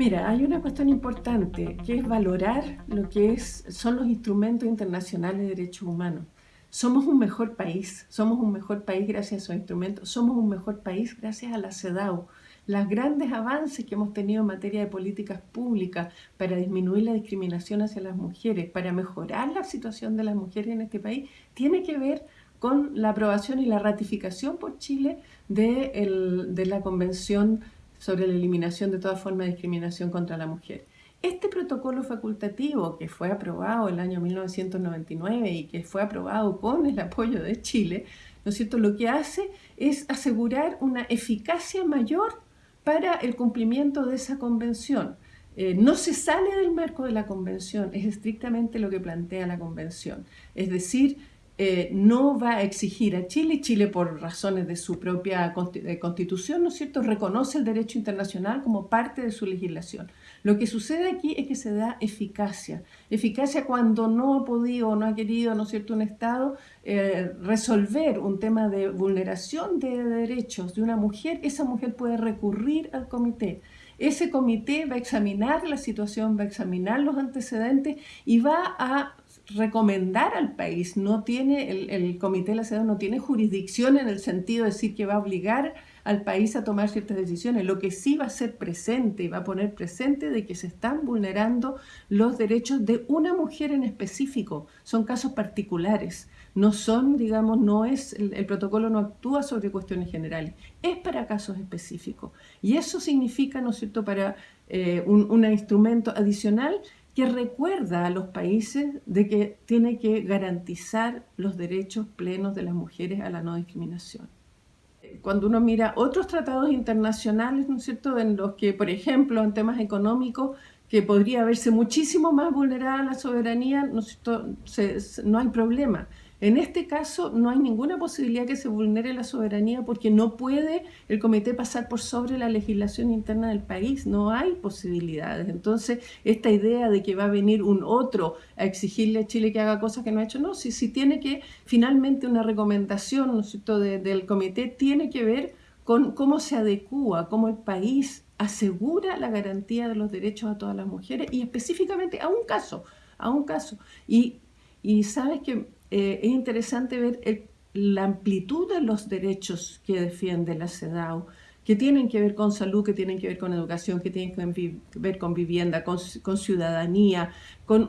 Mira, hay una cuestión importante que es valorar lo que es, son los instrumentos internacionales de derechos humanos. Somos un mejor país, somos un mejor país gracias a esos instrumentos, somos un mejor país gracias a la CEDAW. Los grandes avances que hemos tenido en materia de políticas públicas para disminuir la discriminación hacia las mujeres, para mejorar la situación de las mujeres en este país, tiene que ver con la aprobación y la ratificación por Chile de, de la Convención sobre la eliminación de toda forma de discriminación contra la mujer. Este protocolo facultativo que fue aprobado el año 1999 y que fue aprobado con el apoyo de Chile, ¿no es? Lo que hace es asegurar una eficacia mayor para el cumplimiento de esa convención. Eh, no se sale del marco de la convención, es estrictamente lo que plantea la convención. Es decir, eh, no va a exigir a Chile, Chile por razones de su propia constitución, ¿no es cierto?, reconoce el derecho internacional como parte de su legislación. Lo que sucede aquí es que se da eficacia, eficacia cuando no ha podido o no ha querido, ¿no es cierto?, un Estado eh, resolver un tema de vulneración de derechos de una mujer, esa mujer puede recurrir al comité. Ese comité va a examinar la situación, va a examinar los antecedentes y va a recomendar al país. No tiene, el, comité de la ciudad no tiene jurisdicción en el sentido de decir que va a obligar al país a tomar ciertas decisiones. Lo que sí va a ser presente y va a poner presente de que se están vulnerando los derechos de una mujer en específico. Son casos particulares. No son, digamos, no es, el, protocolo no actúa sobre cuestiones generales. Es para casos específicos. Y eso significa, ¿no es cierto?, para eh, un instrumento adicional que recuerda a los países de que tiene que garantizar los derechos plenos de las mujeres a la no discriminación. Cuando uno mira otros tratados internacionales, ¿no es cierto?, en los que, por ejemplo, en temas económicos, que podría verse muchísimo más vulnerada la soberanía, ¿no, no hay problema. En este caso no hay ninguna posibilidad que se vulnere la soberanía porque no puede el comité pasar por sobre la legislación interna del país, no hay posibilidades. Entonces, esta idea de que va a venir un otro a exigirle a Chile que haga cosas que no ha hecho, no, si, si tiene que, finalmente una recomendación ¿no del comité tiene que ver con cómo se adecúa, cómo el país asegura la garantía de los derechos a todas las mujeres y específicamente a un caso, a un caso. Y, y sabes que eh, es interesante ver la amplitud de los derechos que defiende la CEDAW, que tienen que ver con salud, que tienen que ver con educación, que tienen que ver con vivienda, con, ciudadanía, con,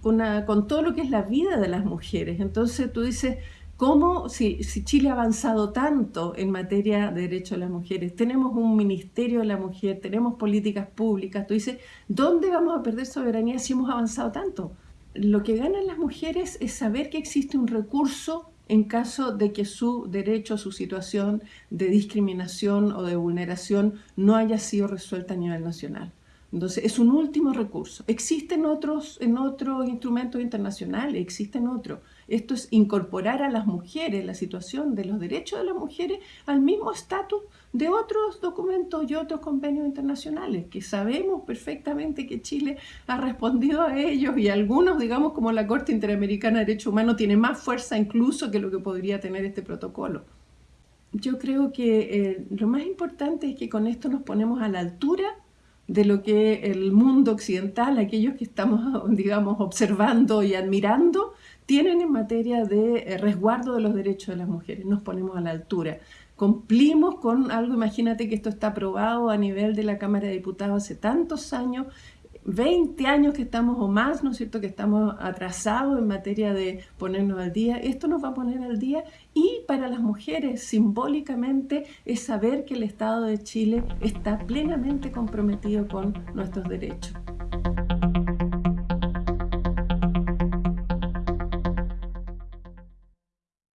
con, todo lo que es la vida de las mujeres. Entonces tú dices, ¿cómo si, si Chile ha avanzado tanto en materia de derechos de las mujeres? Tenemos un ministerio de la mujer, tenemos políticas públicas. Tú dices, ¿dónde vamos a perder soberanía si hemos avanzado tanto? Lo que ganan las mujeres es saber que existe un recurso en caso de que su derecho, su situación de discriminación o de vulneración no haya sido resuelta a nivel nacional. Entonces, es un último recurso. Existen otros, en otros instrumentos internacionales, existen otros. Esto es incorporar a las mujeres, la situación de los derechos de las mujeres, al mismo estatus de otros documentos y otros convenios internacionales, que sabemos perfectamente que Chile ha respondido a ellos y algunos, digamos, como la Corte Interamericana de Derechos Humanos, tiene más fuerza incluso que lo que podría tener este protocolo. Yo creo que eh, lo más importante es que con esto nos ponemos a la altura de lo que el mundo occidental, aquellos que estamos, digamos, observando y admirando, tienen en materia de eh, resguardo de los derechos de las mujeres. Nos ponemos a la altura. Cumplimos con algo, imagínate que esto está aprobado a nivel de la Cámara de Diputados hace tantos años, 20 años que estamos o más, ¿no es cierto?, que estamos atrasados en materia de ponernos al día. Esto nos va a poner al día y para las mujeres simbólicamente es saber que el Estado de Chile está plenamente comprometido con nuestros derechos.